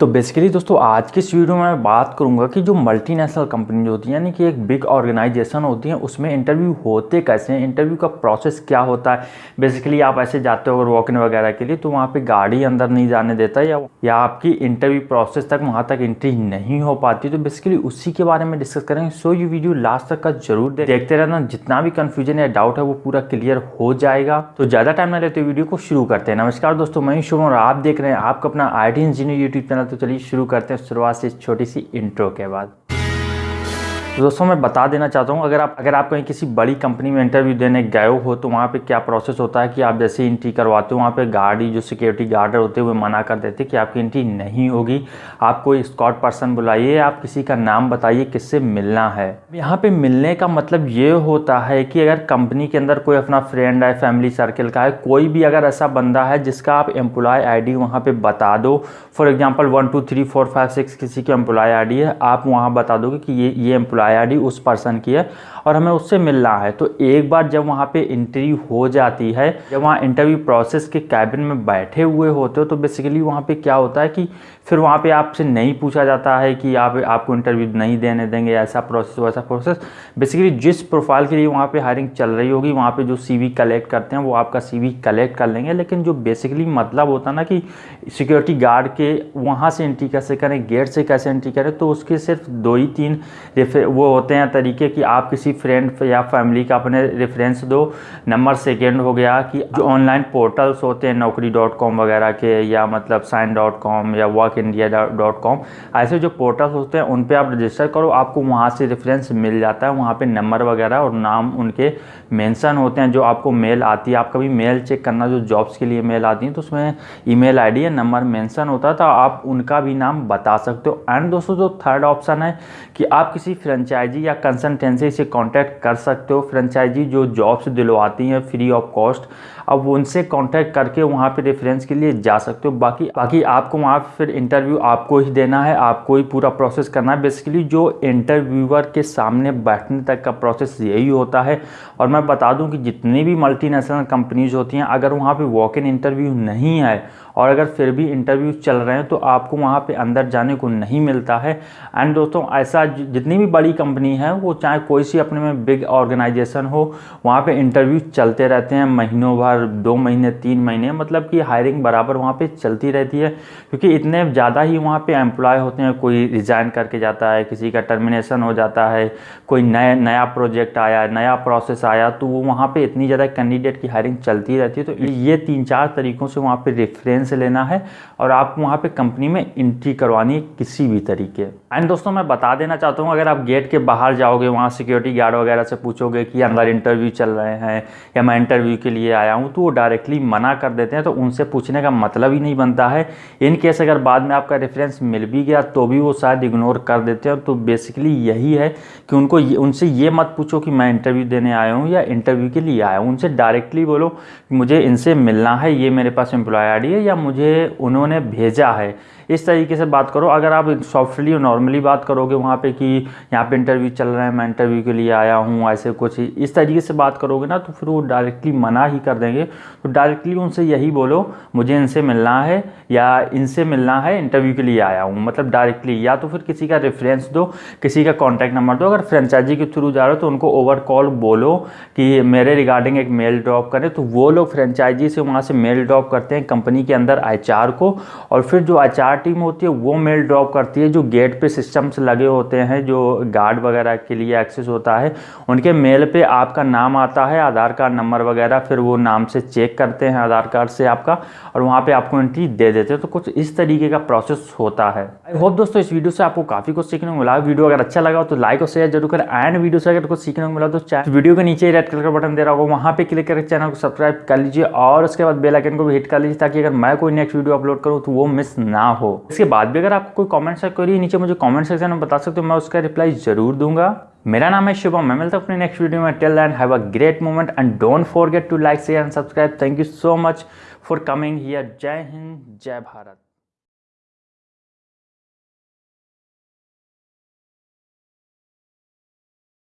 तो बेसिकली दोस्तों, आज की इस वीडियो में मैं बात करूँगा कि जो मल्टीनेशनल कंपनी होती है, यानी कि एक बिग ऑर्गेनाइजेशन होती है, उसमें इंटरव्यू होते कैसे हैं? इंटरव्यू का प्रोसेस क्या होता है? बेसिकली आप ऐसे जाते हो अगर वॉक इन वगैरह के लिए तो वहाँ पे गाड़ी अंदर नहीं जाने देता या या आपकी इंटरव्यू प्रोसेस तक वहाँ तक एंट्री नहीं हो पाती। तो बेसिकली उसी के बारे में डिस्कस करेंगे। सो ये वीडियो लास्ट तक का ज़रूर देखते रहना। जितना भी कन्फ्यूज़न या डाउट है, वो पूरा क्लियर हो जाएगा। तो ज़्यादा टाइम ना लेते वीडियो को शुरू करते हैं। नमस्कार दोस्तों, मैं शुभ और आप देख रहे हैं आपका अपना आईडी इंजीनियर यूट्यूब चैनल तो चलिए शुरू करते हैं शुरुआत से छोटी सी इंट्रो के बाद। तो दोस्तों, मैं बता देना चाहता हूँ, अगर आप अगर आप कहीं किसी बड़ी कंपनी में इंटरव्यू देने गए हो तो वहाँ पे क्या प्रोसेस होता है कि आप जैसे इंट्री करवाते हो, वहाँ पे गार्ड जो सिक्योरिटी गार्ड होते हैं, वो मना कर देते कि आपकी एंट्री नहीं होगी। आप कोई स्कॉट पर्सन बुलाइए, आप किसी का नाम बताइए, किससे मिलना है। यहाँ पर मिलने का मतलब ये होता है कि अगर कंपनी के अंदर कोई अपना फ्रेंड है फैमिली सर्कल का है, कोई भी अगर ऐसा बंदा है, जिसका आप एम्प्लॉय आई डी वहाँ पर बता दो। For example one two three four five six किसी की एम्प्लॉय आईडी है, आप वहाँ बता दोगे कि ये ये एम्प्लॉय आई उस पर्सन की है और हमें उससे मिलना है। तो एक बार जब वहाँ पे इंटरव्यू हो जाती है, जब वहाँ इंटरव्यू प्रोसेस के कैबिन में बैठे हुए होते हो तो बेसिकली वहाँ पे क्या होता है कि फिर वहाँ पे आपसे नहीं पूछा जाता है कि आप, आपको इंटरव्यू नहीं देने देंगे, ऐसा प्रोसेस, वैसा प्रोसेस। बेसिकली जिस प्रोफ़ाइल के लिए वहाँ पे हायरिंग चल रही होगी, वहाँ पे जो सीवी कलेक्ट करते हैं, वो आपका सीवी कलेक्ट कर लेंगे। लेकिन जो बेसिकली मतलब होता ना कि सिक्योरिटी गार्ड के वहाँ से एंट्री कैसे करें गेट से कैसे एंट्री करें तो उसके सिर्फ़ दो ही तीन वो होते हैं तरीके कि आप किसी फ्रेंड या फैमिली का अपने रेफरेंस दो। नंबर सेकेंड हो गया कि जो ऑनलाइन पोर्टल्स होते हैं, नौकरी डॉट कॉम वगैरह के या मतलब साइन डॉट कॉम या वर्क इंडिया डॉट कॉम ऐसे जो पोर्टल्स होते हैं उन पर आप रजिस्टर करो, आपको वहाँ से रेफरेंस मिल जाता है। वहाँ पर नंबर वगैरह और नाम उनके मेंशन होते हैं, जो आपको मेल आती है। आप कभी मेल चेक करना, जो जॉब्स के लिए मेल आती है तो उसमें ईमेल आईडी या नंबर मेंशन होता है तो आप उनका भी नाम बता सकते हो। एंड दोस्तों, जो थर्ड ऑप्शन है कि आप किसी फ्रेंचाइजी या कंसल्टेंसी से कॉन्टैक्ट कर सकते हो। फ्रेंचाइजी जो जॉब्स दिलवाती हैं फ्री ऑफ़ कॉस्ट अब उनसे कांटेक्ट करके वहाँ पे रेफरेंस के लिए जा सकते हो। बाकी बाकी आपको वहाँ फिर इंटरव्यू आपको ही देना है, आपको ही पूरा प्रोसेस करना है। बेसिकली जो इंटरव्यूअर के सामने बैठने तक का प्रोसेस यही होता है। और मैं बता दूँ कि जितनी भी मल्टीनेशनल कंपनीज़ होती हैं, अगर वहाँ पर वॉक इन इंटरव्यू नहीं है, और अगर फिर भी इंटरव्यू चल रहे हैं तो आपको वहाँ पे अंदर जाने को नहीं मिलता है। एंड दोस्तों, ऐसा जितनी भी बड़ी कंपनी है, वो चाहे कोई सी अपने में बिग ऑर्गेनाइजेशन हो, वहाँ पे इंटरव्यू चलते रहते हैं, महीनों भर, दो महीने, तीन महीने मतलब कि हायरिंग बराबर वहाँ पे चलती रहती है, क्योंकि इतने ज़्यादा ही वहाँ पे एम्प्लॉय होते हैं, कोई रिज़ाइन करके जाता है, किसी का टर्मिनेशन हो जाता है, कोई नया नया प्रोजेक्ट आया, नया प्रोसेस आया तो वो वहाँ पर इतनी ज़्यादा कैंडिडेट की हायरिंग चलती रहती है तो ये तीन चार तरीक़ों से वहाँ पर रेफरेंस लेना है, और आपको वहाँ पे कंपनी में एंट्री करवानी किसी भी तरीके। एंड दोस्तों, मैं बता देना चाहता हूँ, अगर आप गेट के बाहर जाओगे, वहाँ सिक्योरिटी गार्ड वगैरह से पूछोगे कि अंदर इंटरव्यू चल रहे हैं या मैं इंटरव्यू के लिए आया हूँ तो वो डायरेक्टली मना कर देते हैं। तो उनसे पूछने का मतलब ही नहीं बनता है। इन केस अगर बाद में आपका रेफरेंस मिल भी गया तो भी वो शायद इग्नोर कर देते हैं। तो बेसिकली यही है कि उनको उनसे ये मत पूछो कि मैं इंटरव्यू देने आया हूँ या इंटरव्यू के लिए आया हूँ। उनसे डायरेक्टली बोलो, मुझे इनसे मिलना है, ये मेरे पास एम्प्लॉय आई है या मुझे उन्होंने भेजा है। इस तरीके से बात करो। अगर आप सॉफ्टली और नॉर्मली बात करोगे वहाँ पे कि यहाँ पे इंटरव्यू चल रहा है, मैं इंटरव्यू के लिए आया हूँ, ऐसे कुछ इस तरीके से बात करोगे ना तो फिर वो डायरेक्टली मना ही कर देंगे। तो डायरेक्टली उनसे यही बोलो, मुझे इनसे मिलना है या इनसे मिलना है इंटरव्यू के लिए आया हूँ। मतलब डायरेक्टली या तो फिर किसी का रेफरेंस दो, किसी का कॉन्टैक्ट नंबर दो। अगर फ्रेंचाइजी के थ्रू जा रहे हो तो उनको ओवर कॉल बोलो कि मेरे रिगार्डिंग एक मेल ड्रॉप करें। तो वो लोग फ्रेंचाइजी से वहाँ से मेल ड्रॉप करते हैं कंपनी के अंदर एच को। और फिर जो एच टीम होती है, वो मेल ड्रॉप करती है, जो गेट पे सिस्टम्स लगे होते हैं, जो गार्ड वगैरह के लिए एक्सेस होता है। उनके मेल पे आपका नाम आता है, आधार कार्ड नंबर वगैरह, फिर वो नाम से चेक करते हैं आधार कार्ड से आपका और वहाँ पे आपको एंट्री दे देते हैं। तो कुछ इस तरीके का प्रोसेस होता है। आई होप दोस्तों इस वीडियो से आपको काफ़ी कुछ सीखने को मिला। वीडियो अगर अच्छा लगा तो लाइक और शेयर ज़रूर करें। एंड वीडियो से अगर कुछ सीखने को मिला तो वीडियो के नीचे रेड कलर का बटन दे रहा होगा, वहाँ पे क्लिक करके चैनल को सब्सक्राइब कर लीजिए और उसके बाद बेलाइकन को भी हिट कर लीजिए ताकि अगर मैं कोई नेक्स्ट वीडियो अपलोड करूँ तो वो मिस ना हो। इसके बाद भी अगर आपको कोई कमेंट करिए नीचे मुझे कमेंट सेक्शन में बता सकते हो, मैं उसका रिप्लाई ज़रूर दूँगा। मेरा नाम है शुभम। मैं मिलता हूँ अपने नेक्स्ट वीडियो में। Tell and have a great moment and don't forget to like share and subscribe thank you so much for coming here जय हिंद जय भारत